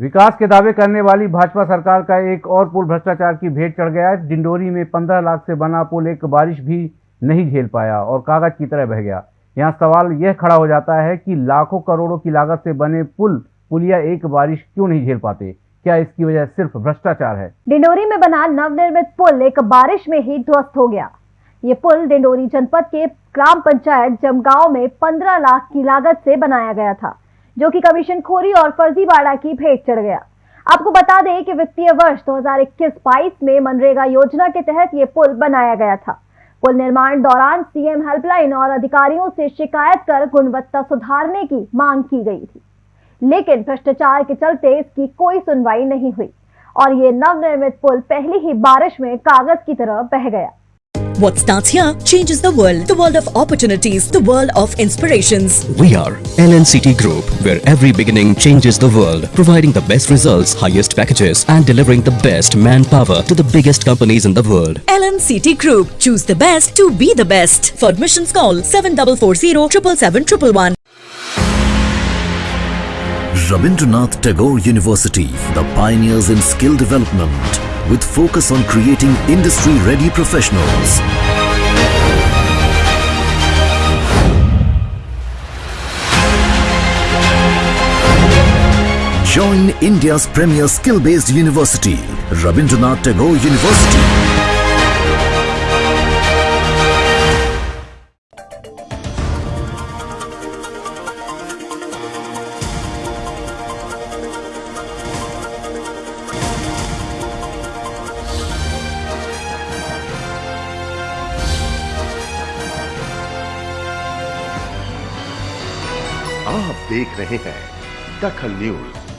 विकास के दावे करने वाली भाजपा सरकार का एक और पुल भ्रष्टाचार की भेंट चढ़ गया है। डिंडोरी में 15 लाख से बना पुल, एक बारिश भी नहीं झेल पाया और कागज़ की तरह बह गया। यहाँ सवाल यह खड़ा हो जाता है कि लाखों करोड़ों की लागत से बने पुल, पुलिया एक बारिश क्यों नहीं झेल पाते? क्या इसकी वजह सिर्फ़ भ्रष्टाचार है? डिंडोरी में बना नवनिर्मित पुल, एक बारिश में ही ध्वस्त हो गया। ये पुल डिंडोरी जनपद के ग्राम पंचायत जमगांव में 15 लाख की लागत से बनाया गया था। जो कि कमीशन खोरी और फर्जीवाड़ा की भेंट चढ़ गया। आपको बता दें कि वित्तीय वर्ष 2021-22 में मनरेगा योजना के तहत ये पुल बनाया गया था। पुल निर्माण दौरान सीएम हेल्पलाइन और अधिकारियों से शिकायत कर गुणवत्ता सुधारने की मांग की गई थी। लेकिन भ्रष्टाचार के चलते इसकी कोई सुनवाई नहीं हुई और ये नवनिर्मित पुल पहली ही बारिश में कागज़ की तरह बह गया। What starts here changes the world. The world of opportunities, the world of inspirations. We are LNCT Group, where every beginning changes the world, providing the best results, highest packages, and delivering the best manpower to the biggest companies in the world. LNCT Group. Choose the best to be the best. For admissions call 7440 777 Rabindranath Tagore University, the pioneers in skill development, with focus on creating industry-ready professionals. Join India's premier skill-based university, Rabindranath Tagore University. आप देख रहे हैं दखल news.